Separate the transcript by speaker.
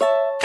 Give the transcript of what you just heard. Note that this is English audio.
Speaker 1: you